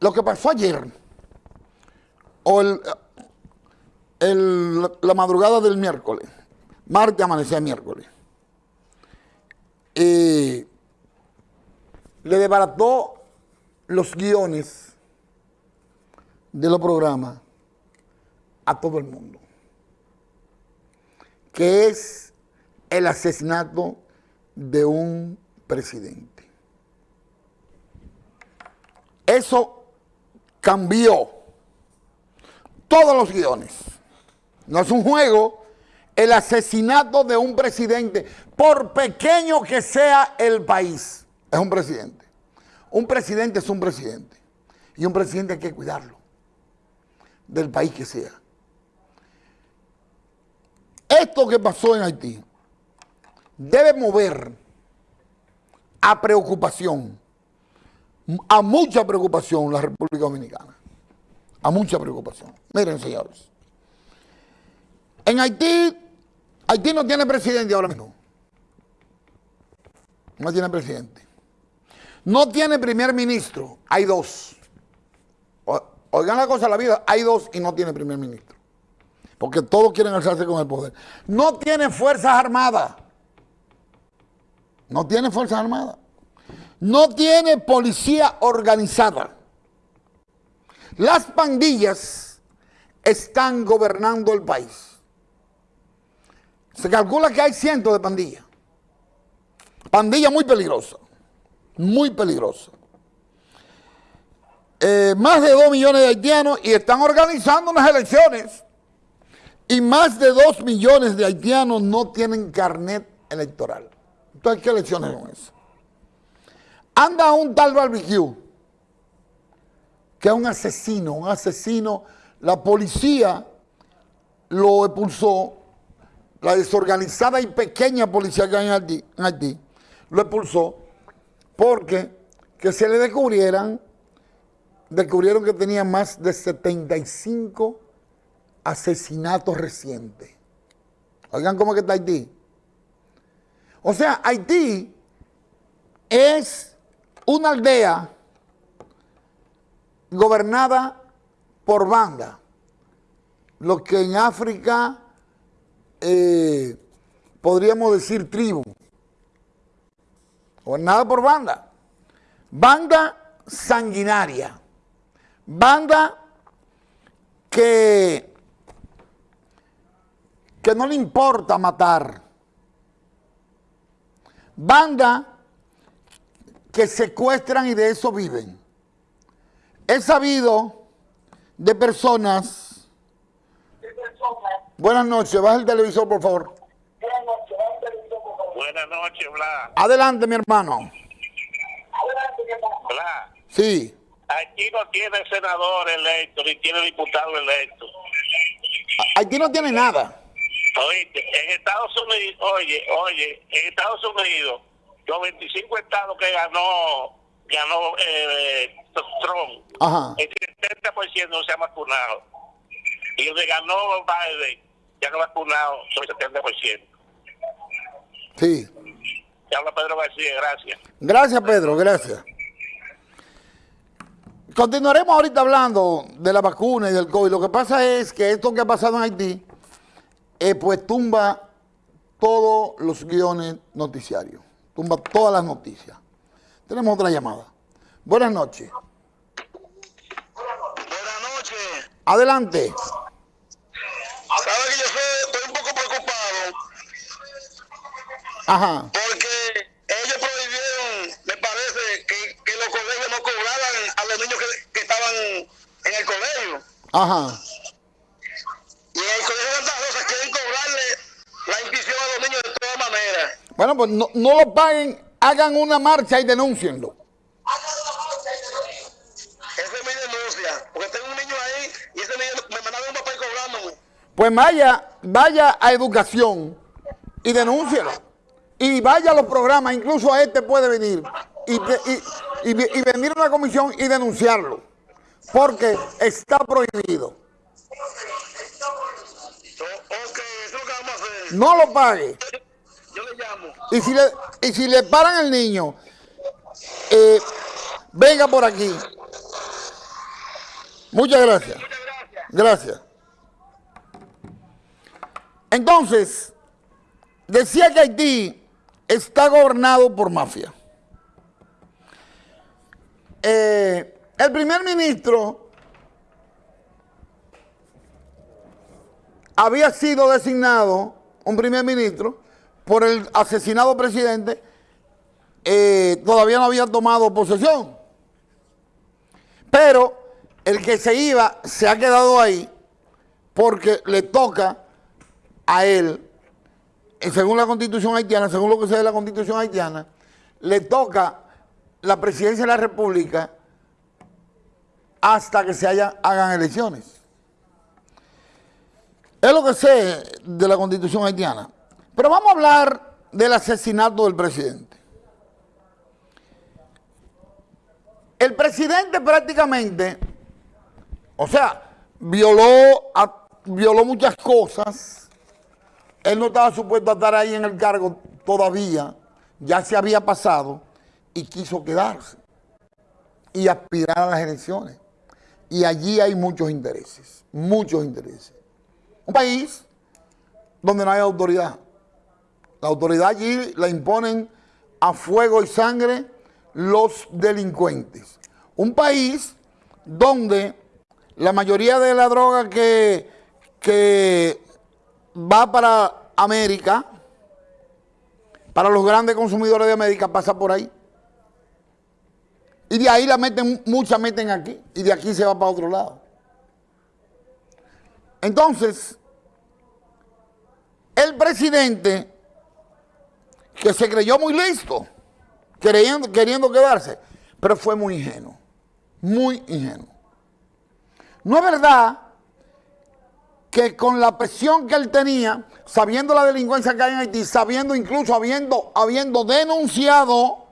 lo que pasó ayer, o el, la madrugada del miércoles, martes amanecía miércoles, le desbarató los guiones de los programas a todo el mundo, que es el asesinato de un presidente. Eso cambió todos los guiones. No es un juego, el asesinato de un presidente, por pequeño que sea el país, es un presidente. Un presidente es un presidente. Y un presidente hay que cuidarlo, del país que sea. Esto que pasó en Haití debe mover a preocupación, a mucha preocupación la República Dominicana. A mucha preocupación. Miren, señores. En Haití, Haití no tiene presidente ahora mismo. No tiene presidente. No tiene primer ministro. Hay dos. Oigan la cosa de la vida, hay dos y no tiene primer ministro. Porque todos quieren alzarse con el poder. No tiene fuerzas armadas. No tiene fuerzas armadas. No tiene policía organizada. Las pandillas están gobernando el país. Se calcula que hay cientos de pandillas. Pandilla muy peligrosa. Muy peligrosa. Eh, más de 2 millones de haitianos y están organizando unas elecciones. Y más de 2 millones de haitianos no tienen carnet electoral. Entonces, ¿qué elecciones son esas? Anda un tal barbecue, que es un asesino, un asesino. La policía lo expulsó, la desorganizada y pequeña policía que hay en Haití, en Haití, lo expulsó porque que se le descubrieran, descubrieron que tenía más de 75 asesinatos recientes. Oigan cómo que está Haití. O sea, Haití es una aldea gobernada por banda. Lo que en África eh, podríamos decir tribu. Gobernada por banda. Banda sanguinaria. Banda que, que no le importa matar. Banda que secuestran y de eso viven. He sabido de personas. Buenas noches, baja el televisor, por favor. Buenas noches, Blas. Adelante, mi hermano. Blas, Sí. aquí no tiene senador electo ni tiene diputado electo. Haití no tiene nada. Oíste, en Estados Unidos, oye, oye, en Estados Unidos, los 25 estados que ganó, ganó eh, Trump, Ajá. el 70% no se ha vacunado. Y donde ganó Biden, ya no vacunado sobre el 70%. Sí. Te habla Pedro García, gracias. Gracias, Pedro, gracias. Continuaremos ahorita hablando de la vacuna y del COVID. Lo que pasa es que esto que ha pasado en Haití, eh, pues tumba todos los guiones noticiarios. Tumba todas las noticias. Tenemos otra llamada. Buenas noches. Buenas noches. Adelante. Sabe que yo soy- estoy un poco preocupado Ajá. porque ellos prohibieron, me parece, que, que los colegios no cobraran a los niños que, que estaban en el colegio. Ajá. Y en el colegio de Santa Rosa quieren cobrarle la inscripción a los niños de todas maneras. Bueno, pues no, no lo paguen, hagan una marcha y denúncienlo. Esa es mi denuncia. Porque tengo un niño ahí y ese niño me mandaron un papel cobrándome. Pues vaya, vaya a educación y denúncielo. Y vaya a los programas, incluso a este puede venir y, y- y- y venir a una comisión y denunciarlo. Porque está prohibido. So, ok, eso es lo que vamos a hacer. No lo pague. Llamo. Y si le, y si le paran al niño, eh, venga por aquí. Muchas gracias. Muchas gracias. Gracias. Entonces, decía que Haití está gobernado por mafia. Eh, el primer ministro había sido designado, un primer ministro, por el asesinado presidente, eh, todavía no había tomado posesión. Pero el que se iba se ha quedado ahí porque le toca a él, eh, según la constitución haitiana, según lo que sea de la constitución haitiana, le toca la presidencia de la república hasta que se hagan elecciones. Es lo que sé de la constitución haitiana. Pero vamos a hablar del asesinato del presidente. El presidente prácticamente, o sea, violó, violó muchas cosas. Él no estaba supuesto a estar ahí en el cargo todavía. Ya se había pasado y quiso quedarse y aspirar a las elecciones. Y allí hay muchos intereses, muchos intereses. Un país donde no hay autoridad. La autoridad allí la imponen a fuego y sangre los delincuentes. Un país donde la mayoría de la droga que, que va para América, para los grandes consumidores de América, pasa por ahí. Y de ahí la meten, muchas meten aquí, y de aquí se va para otro lado. Entonces, el presidente, que se creyó muy listo, queriendo, quedarse, pero fue muy ingenuo, muy ingenuo. No es verdad que con la presión que él tenía, sabiendo la delincuencia que hay en Haití, sabiendo incluso habiendo, habiendo denunciado,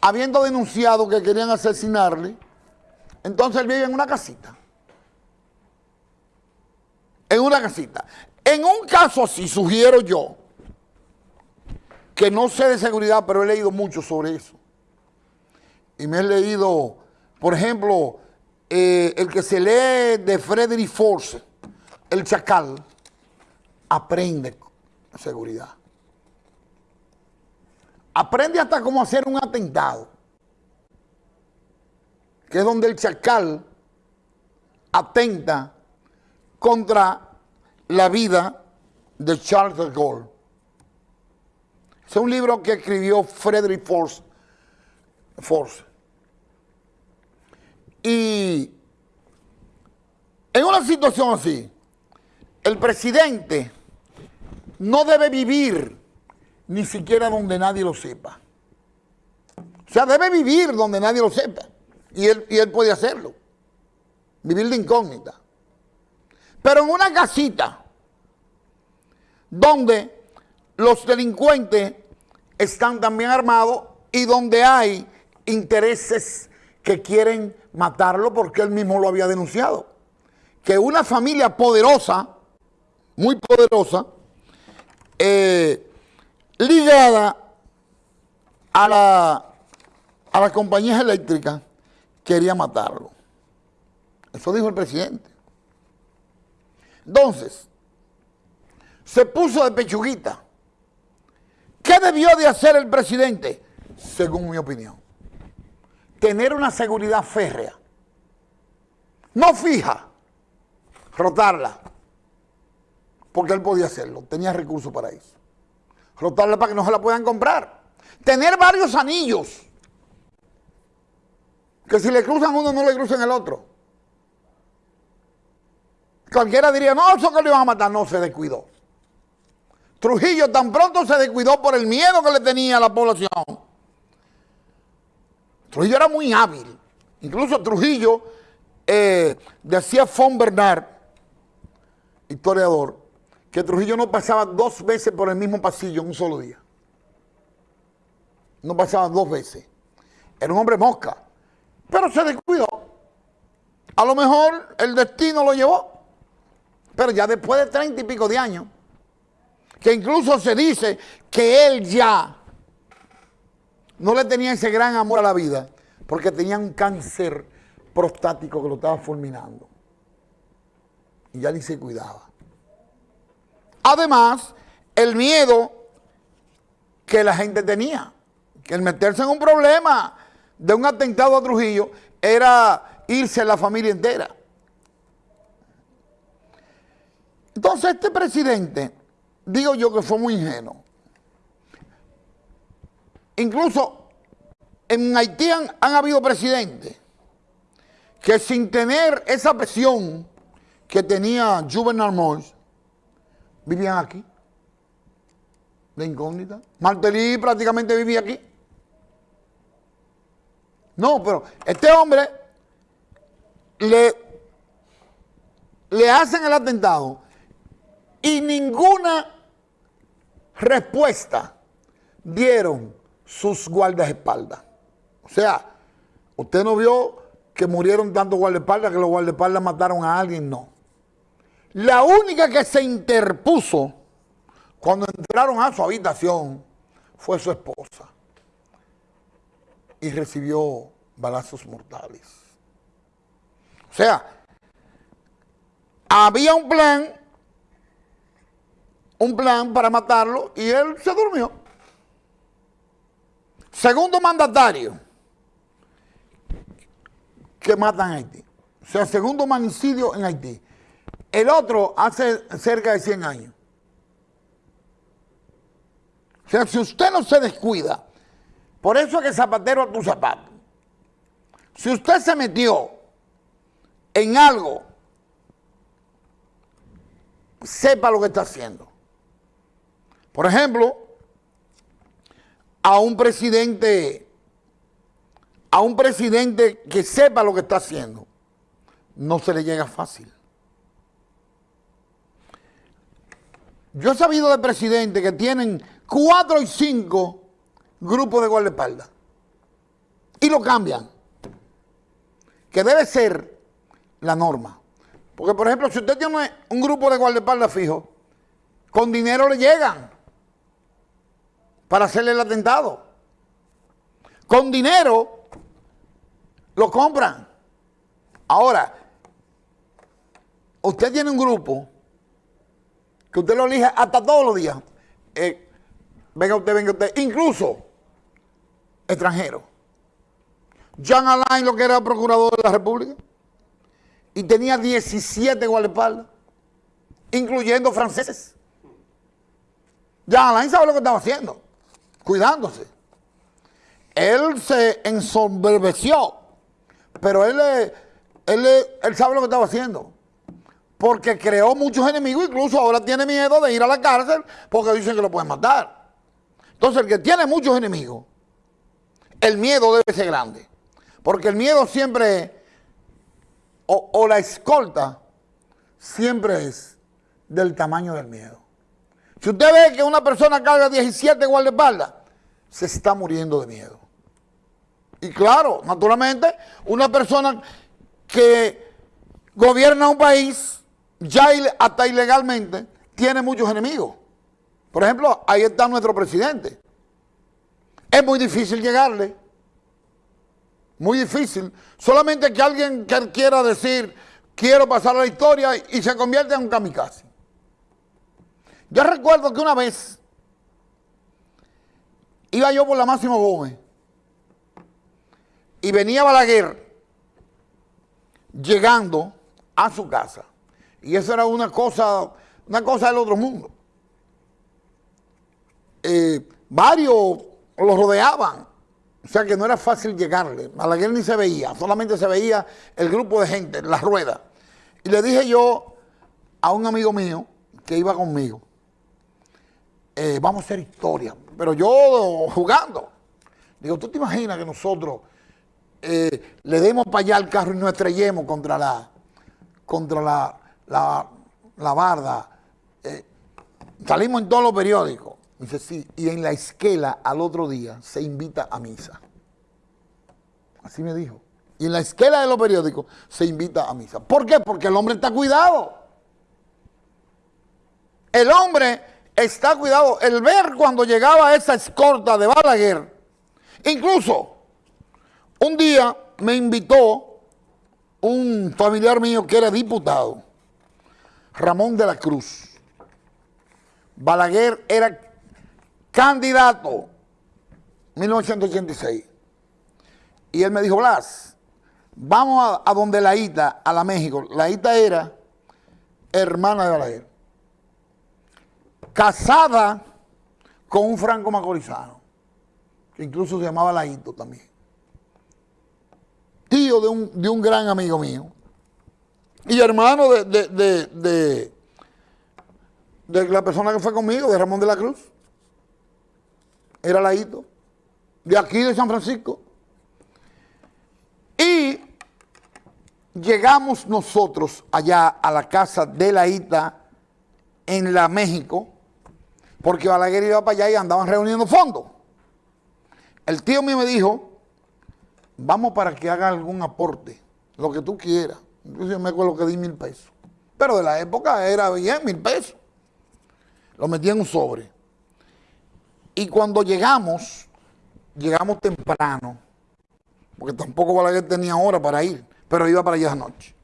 habiendo denunciado que querían asesinarle, entonces él vive en una casita. En una casita. En un caso así, sugiero yo, que no sé de seguridad, pero he leído mucho sobre eso. Y me he leído, por ejemplo, eh, el que se lee de Frederick Force, el chacal, aprende seguridad. Aprende hasta cómo hacer un atentado, que es donde el chacal atenta contra la vida de Charles de Gaulle. Es un libro que escribió Frederick Force. Force. Y en una situación así, el presidente no debe vivir ni siquiera donde nadie lo sepa. O sea, debe vivir donde nadie lo sepa. Y él, y él puede hacerlo. Vivir de incógnita. Pero en una casita donde los delincuentes están también armados y donde hay intereses que quieren matarlo porque él mismo lo había denunciado. Que una familia poderosa, muy poderosa, eh, ligada a la, a las compañías eléctricas, quería matarlo. Eso dijo el presidente. Entonces, se puso de pechuguita. ¿Qué debió de hacer el presidente? Según mi opinión. Tener una seguridad férrea. No fija. Rotarla. Porque él podía hacerlo. Tenía recursos para eso. Rotarla para que no se la puedan comprar. Tener varios anillos. Que si le cruzan uno, no le cruzan el otro. Cualquiera diría, no, eso que le iban a matar. No, se descuidó. Trujillo tan pronto se descuidó por el miedo que le tenía a la población. Trujillo era muy hábil. Incluso Trujillo, eh, decía Fon Bernard, historiador, que Trujillo no pasaba dos veces por el mismo pasillo en un solo día. No pasaba dos veces. Era un hombre mosca. Pero se descuidó. A lo mejor el destino lo llevó. Pero ya después de treinta y pico de años, que incluso se dice que él ya no le tenía ese gran amor a la vida, porque tenía un cáncer prostático que lo estaba fulminando. Y ya ni se cuidaba. Además, el miedo que la gente tenía, que el meterse en un problema de un atentado a Trujillo era irse a la familia entera. Entonces este presidente, digo yo que fue muy ingenuo. Incluso en Haití han, habido presidentes que sin tener esa presión que tenía Juvenal Moïse, vivían aquí, de incógnita. Martelly prácticamente vivía aquí. No, pero este hombre le, le hacen el atentado y ninguna respuesta dieron sus guardaespaldas. O sea, usted no vio que murieron tantos guardaespaldas que los guardaespaldas mataron a alguien, no. La única que se interpuso cuando entraron a su habitación fue su esposa y recibió balazos mortales. O sea, había un plan, un plan para matarlo y él se durmió. Segundo mandatario que matan en Haití. O sea, segundo manicidio en Haití. El otro hace cerca de 100 años. O sea, si usted no se descuida, por eso es que zapatero a tu zapato. Si usted se metió en algo, sepa lo que está haciendo. Por ejemplo, a un presidente, a un presidente que sepa lo que está haciendo, no se le llega fácil. Yo he sabido de presidentes que tienen cuatro y cinco grupos de guardaespaldas y lo cambian, que debe ser la norma. Porque, por ejemplo, si usted tiene un grupo de guardaespaldas fijo, con dinero le llegan para hacerle el atentado. Con dinero lo compran. Ahora, usted tiene un grupo que usted lo elige hasta todos los días. Eh, venga usted, venga usted, incluso extranjero. Jean Alain, lo que era procurador de la República, y tenía 17 guardaespaldas, incluyendo franceses. Jean Alain sabe lo que estaba haciendo, cuidándose. Él se ensombreció, pero él, él, sabe lo que estaba haciendo porque creó muchos enemigos, incluso ahora tiene miedo de ir a la cárcel porque dicen que lo pueden matar. Entonces el que tiene muchos enemigos, el miedo debe ser grande, porque el miedo siempre, o la escolta, siempre es del tamaño del miedo. Si usted ve que una persona carga 17 guardaespaldas, se está muriendo de miedo. Y claro, naturalmente, una persona que gobierna un país ya hasta ilegalmente tiene muchos enemigos. Por ejemplo, ahí está nuestro presidente. Es muy difícil llegarle. Muy difícil. Solamente que alguien quiera decir, quiero pasar a la historia y se convierte en un kamikaze. Yo recuerdo que una vez iba yo por la Máximo Gómez y venía Balaguer llegando a su casa. Y eso era una cosa, una cosa del otro mundo. Eh, varios lo rodeaban, o sea que no era fácil llegarle. Balaguer ni se veía, solamente se veía el grupo de gente, la rueda. Y le dije yo a un amigo mío que iba conmigo, eh, vamos a hacer historia, pero yo jugando. Digo, ¿tú te imaginas que nosotros eh, le demos para allá al carro y nos estrellemos contra la, contra la, la, barda, eh, salimos en todos los periódicos. Dice, sí, y en la esquela al otro día se invita a misa. Así me dijo. Y en la esquela de los periódicos se invita a misa. ¿Por qué? Porque el hombre está cuidado. El hombre está cuidado. El ver cuando llegaba esa escorta de Balaguer, incluso un día me invitó un familiar mío que era diputado, Ramón de la Cruz. Balaguer era candidato 1986. Y él me dijo, Blas, vamos a, donde la Ita, a la México. La Ita era hermana de Balaguer. Casada con un franco macorizano, que incluso se llamaba Laito también. Tío de un, de un gran amigo mío. Y hermano de, de, de, de, la persona que fue conmigo, de Ramón de la Cruz. Era Laito. De aquí de San Francisco. Y llegamos nosotros allá a la casa de la Ita en la México, porque Balaguer iba para allá y andaban reuniendo fondos. El tío mío me dijo, vamos para que haga algún aporte, lo que tú quieras. Incluso yo me acuerdo que di mil pesos. Pero de la época era bien, mil pesos. Lo metí en un sobre. Y cuando llegamos, llegamos temprano, porque tampoco Balaguer tenía hora para ir, pero iba para allá anoche.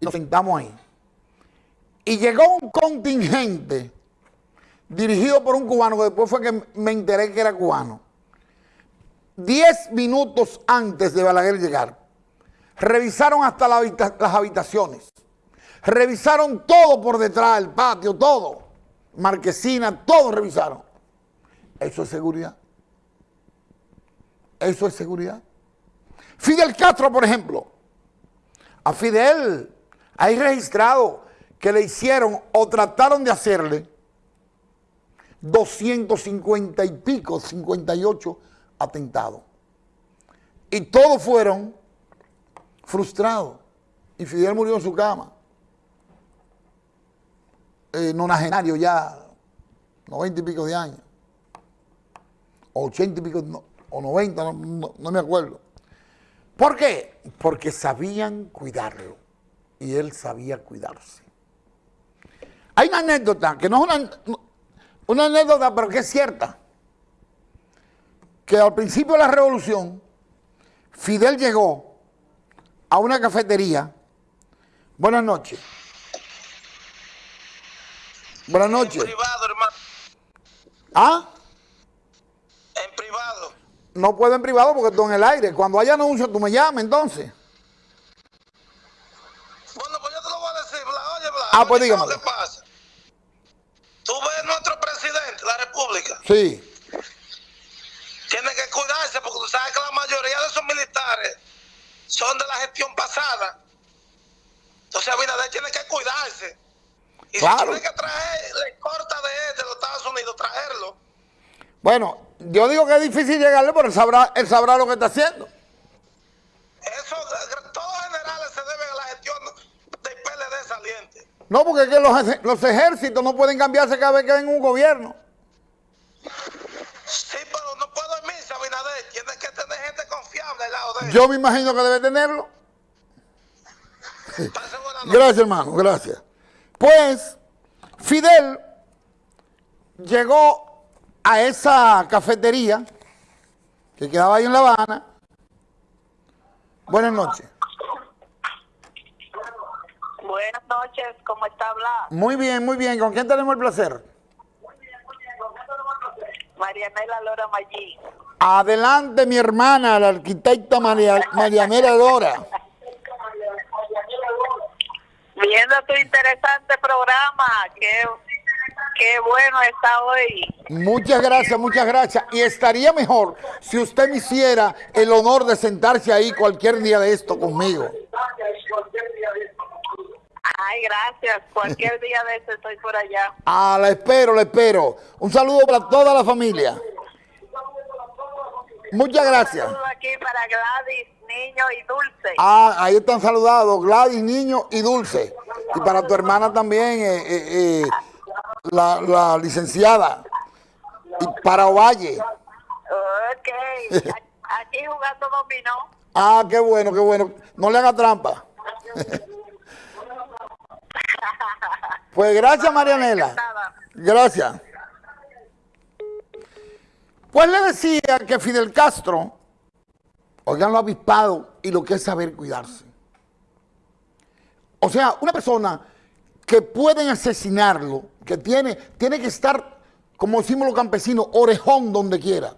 Y nos sentamos ahí. Y llegó un contingente dirigido por un cubano, que después fue que me enteré que era cubano. Diez minutos antes de Balaguer llegar, revisaron hasta las habitaciones, revisaron todo por detrás del patio, todo, marquesina, todo revisaron. Eso es seguridad. Eso es seguridad. Fidel Castro, por ejemplo, a Fidel hay registrado que le hicieron o trataron de hacerle 250 y pico, 58 atentados. Y todos fueron frustrados. Y Fidel murió en su cama. Eh, nonagenario ya, 90 y pico de años. 80 y pico, o 90, no, me acuerdo. ¿Por qué? Porque sabían cuidarlo y él sabía cuidarse. Hay una anécdota, que no es una, una anécdota, pero que es cierta, que al principio de la revolución, Fidel llegó a una cafetería. Buenas noches. Buenas noches. En privado, hermano. ¿Ah? En privado. No puedo en privado porque estoy en el aire. Cuando haya anuncio, tú me llamas entonces. Bueno, pues yo te lo voy a decir, Bla. Oye, Bla. Ah, pues dígame. ¿Qué pasa? Tú ves nuestro presidente de la República. Sí. Tiene que cuidarse porque tú sabes que la mayoría de esos militares son de la gestión pasada. Entonces Abinader tiene que cuidarse. Y si tiene que traer la corta de él de los Estados Unidos, traerlo. Bueno, yo digo que es difícil llegarle, pero él sabrá, él sabrá lo que está haciendo. Eso, todos generales se deben a la gestión del PLD saliente. No, porque es que los, los ejércitos no pueden cambiarse cada vez que ven un gobierno. Sí, pero no puedo irse, Abinader. Tienes que tener gente confiable al lado de él. Yo me imagino que debe tenerlo. Gracias, hermano, gracias. Pues, Fidel llegó a esa cafetería que quedaba ahí en La Habana. Buenas noches. Buenas noches, ¿cómo está Blas? Muy bien, muy bien. ¿Con quién tenemos el placer? Marianela Lora Maggi. Adelante, mi hermana, la arquitecta María, Marianela Lora. Viendo tu interesante programa, que Qué bueno está hoy. Muchas gracias, muchas gracias. Y estaría mejor si usted me hiciera el honor de sentarse ahí cualquier día de esto conmigo. Ay, gracias. Cualquier día de esto estoy por allá. Ah, la espero, la espero. Un saludo para toda la familia. Muchas gracias. Un saludo aquí para Gladys, Niño y Dulce. Ah, ahí están saludados, Gladys, Niño y Dulce. Y para tu hermana también, eh, eh, eh la, la licenciada y para Ovalle. Ok, aquí jugando dominó. Ah, qué bueno, qué bueno. No le haga trampa. pues gracias, Marianela. Gracias. Pues le decía que Fidel Castro, Oigan lo avispado y lo que es saber cuidarse. O sea, una persona que pueden asesinarlo, que tiene, tiene que estar, como decimos los campesinos, orejón donde quiera.